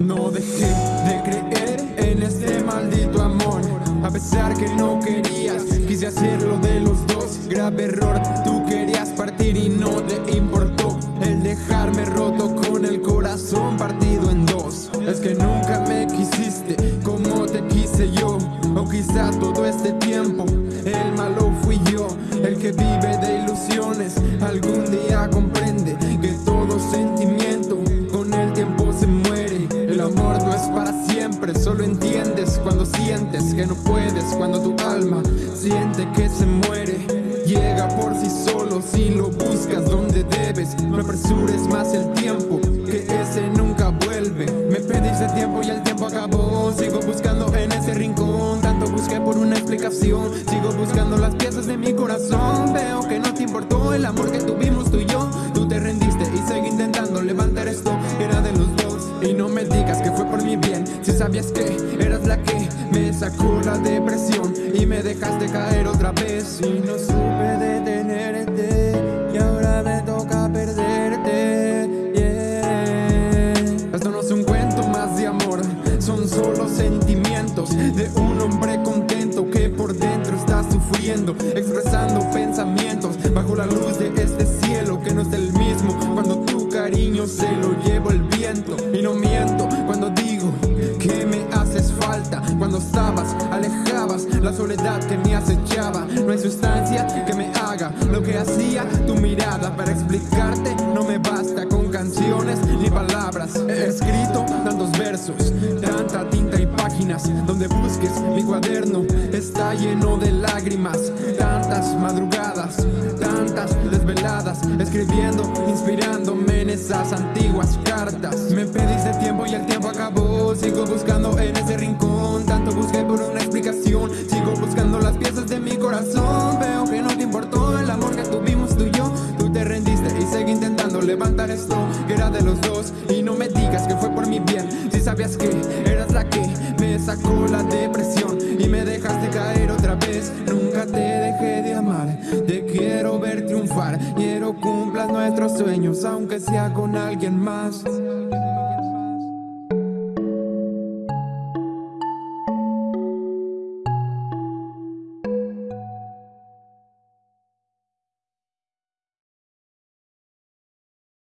No dejé de creer en este maldito amor. A pesar que no querías, quise hacerlo de los dos. Grave error, tú querías partir y no te importó El dejarme roto con el corazón partido en dos. Es que nunca me quisiste como te quise yo. O quizá todo este tiempo el malo fui yo El que vive de ilusiones. Algún día amor no es para siempre, solo entiendes cuando sientes que no puedes Cuando tu alma siente que se muere. Llega por sí solo si lo buscas donde debes. No apresures más el tiempo, que ese nunca vuelve. Me pediste tiempo y el tiempo acabó. Sigo buscando en ese rincón. Tanto busqué por una explicación. Sigo buscando las piezas de mi corazón. Veo que no te importó el amor que tuvimos tú y yo Sabías que eras la que me sacó la depresión Y me dejaste caer otra vez Y no supe detenerte Y ahora me toca perderte yeah. Esto no es un cuento más de amor Son solo sentimientos de un hombre contento Que por dentro está sufriendo Expresando pensamientos bajo la luz de este cielo Que no es el mismo cuando tu cariño se lo llevo el viento estabas, alejabas la soledad que me acechaba. No hay sustancia que me haga lo que hacía tu mirada. Para explicarte no me basta con canciones ni palabras. He escrito tantos versos, tanta tinta y páginas Donde busques mi cuaderno. Está lleno de lágrimas Tantas madrugadas, desveladas Escribiendo, inspirándome en esas antiguas cartas. Me pediste tiempo y el tiempo acabó. Sigo buscando en ese rincón. Tanto busqué por una explicación. Sigo buscando las piezas de mi corazón. Veo que no te importó el amor que tuvimos tú y yo. Tú te rendiste y seguí intentando levantar esto Que era de los dos. Y no me digas que fue por mi bien Si sabías que eras la que me sacó la depresión. Y me dejaste caer otra vez. Nunca te dejé de amar. Te quiero ver Quiero cumplas nuestros sueños Aunque sea con alguien más